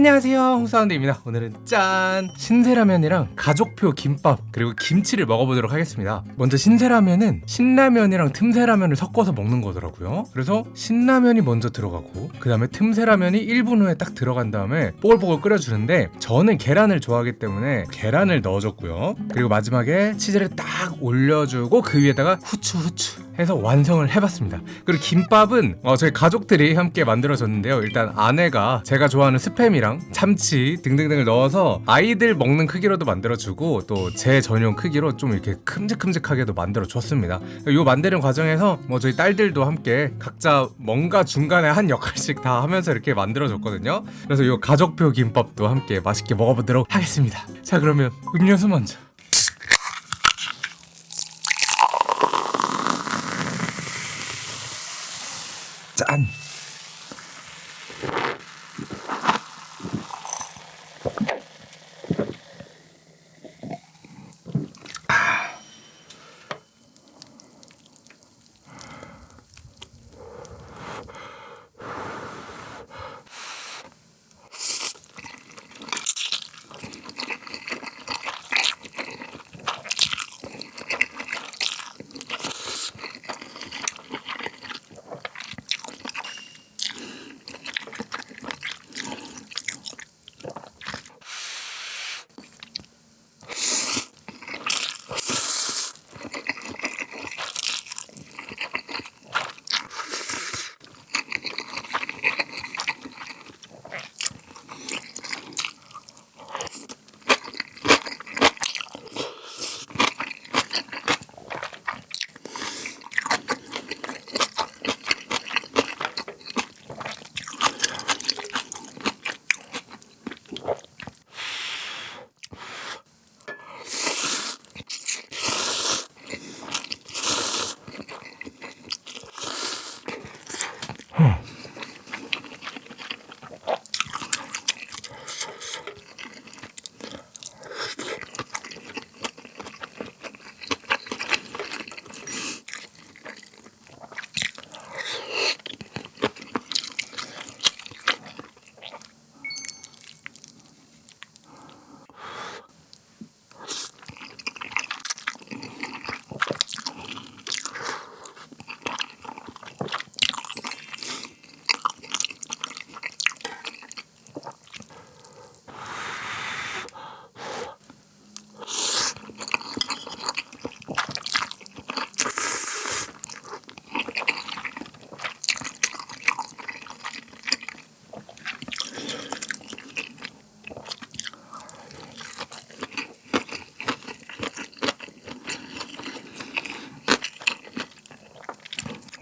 안녕하세요. 홍사운드입니다. 오늘은 짠! 신세라면이랑 가족표 김밥 그리고 김치를 먹어보도록 하겠습니다. 먼저 신세라면은 신라면이랑 틈새라면을 섞어서 먹는 거더라고요. 그래서 신라면이 먼저 들어가고 그 다음에 틈새라면이 1분 후에 딱 들어간 다음에 뽀글뽀글 끓여주는데 저는 계란을 좋아하기 때문에 계란을 넣어줬고요. 그리고 마지막에 치즈를 딱 올려주고 그 위에다가 후추 후추 해서 완성을 해봤습니다. 그리고 김밥은 어, 저희 가족들이 함께 만들어줬는데요. 일단 아내가 제가 좋아하는 스팸이랑 참치 등등등을 넣어서 아이들 먹는 크기로도 만들어주고 또 제 전용 크기로 좀 이렇게 큼직큼직하게도 만들어줬습니다. 이 만드는 과정에서 뭐 저희 딸들도 함께 각자 뭔가 중간에 한 역할씩 다 하면서 이렇게 만들어줬거든요. 그래서 이 가족표 김밥도 함께 맛있게 먹어보도록 하겠습니다. 자 그러면 음료수 먼저 짠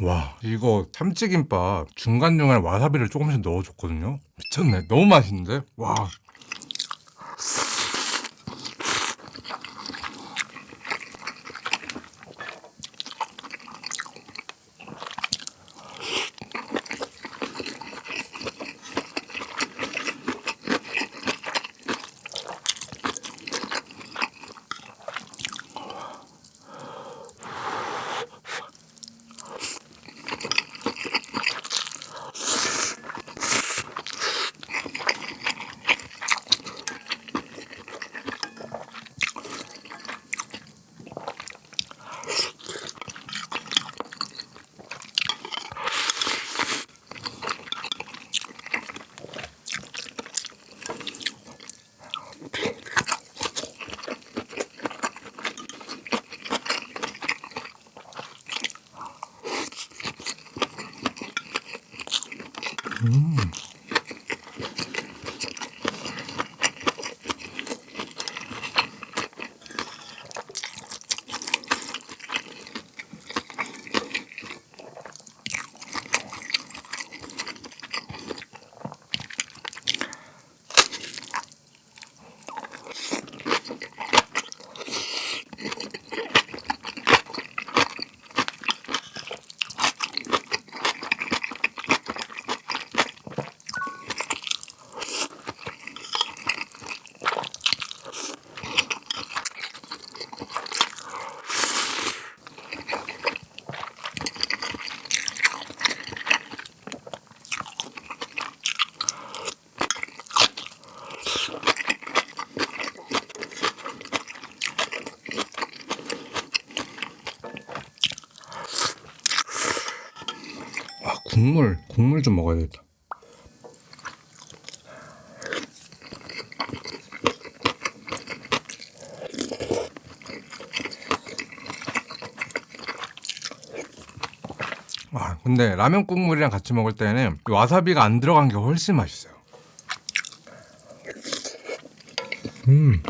와. 이거 참치김밥 중간중간에 와사비를 조금씩 넣어줬거든요. 미쳤네. 너무 맛있는데? 와 국물 국물 좀 먹어야 되겠다. 아 근데 라면 국물이랑 같이 먹을 때는 이 와사비가 안 들어간 게 훨씬 맛있어요. 음.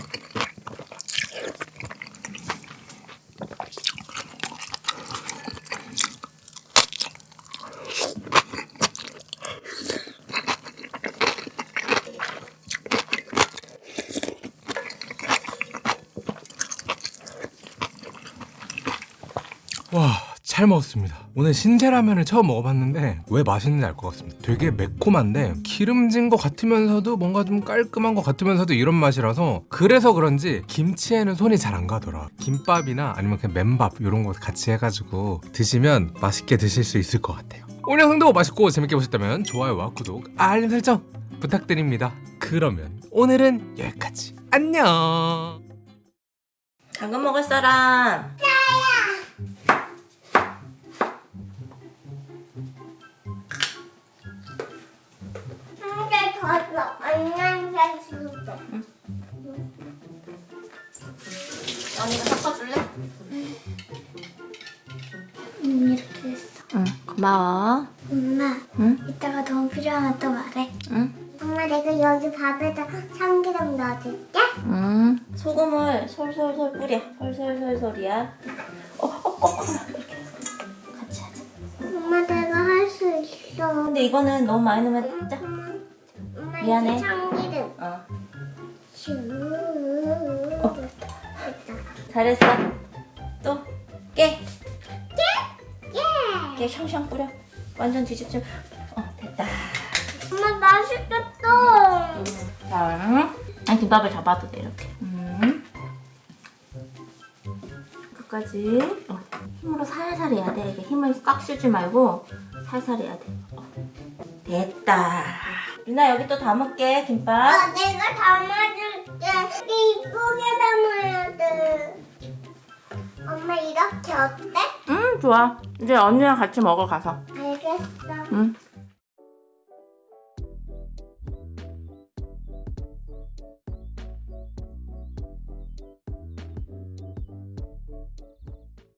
와, 잘 먹었습니다. 오늘 신세라면을 처음 먹어봤는데 왜 맛있는지 알 것 같습니다. 되게 매콤한데 기름진 것 같으면서도 뭔가 좀 깔끔한 것 같으면서도 이런 맛이라서 그래서 그런지 김치에는 손이 잘 안 가더라. 김밥이나 아니면 그냥 맨밥 이런 거 같이 해가지고 드시면 맛있게 드실 수 있을 것 같아요. 오늘 영상도 맛있고 재밌게 보셨다면 좋아요와 구독, 알림 설정 부탁드립니다. 그러면 오늘은 여기까지. 안녕. 당근 먹을 사람 한개 더 줘. 안녕히 주세요. 언니가 섞어줄래? 음, 이렇게 했어. 응 고마워 엄마, 응? 이따가 더 필요하면 또 말해. 응? 엄마, 내가 여기 밥에다 참기름 넣어줄게. 응 소금을 솔솔솔 뿌려 솔솔솔솔이야 어, 어, 어, 어, 이렇게 같이 하자 엄마, 내가 할 수 있어. 근데 이거는 너무 많이 넣으면 엄마, 미안해. 참기름. 어 슈. 됐다. 잘했어 또 깨! 예! 깨 샹샹 뿌려 완전 뒤집지 어 됐다 엄마, 맛있겠다. 자 아, 김밥을 잡아도 돼 이렇게 음. 끝까지 어. 힘으로 살살 해야 돼 이게 힘을 꽉 쓰지 말고 살살 해야 돼 어. 됐다 유나 여기 또 담을게 김밥 아, 내가 담아줄게. 이쁘게 담아야 돼. 엄마, 이렇게 어때? 음 좋아 이제 언니랑 같이 먹어 가서 알겠어. 응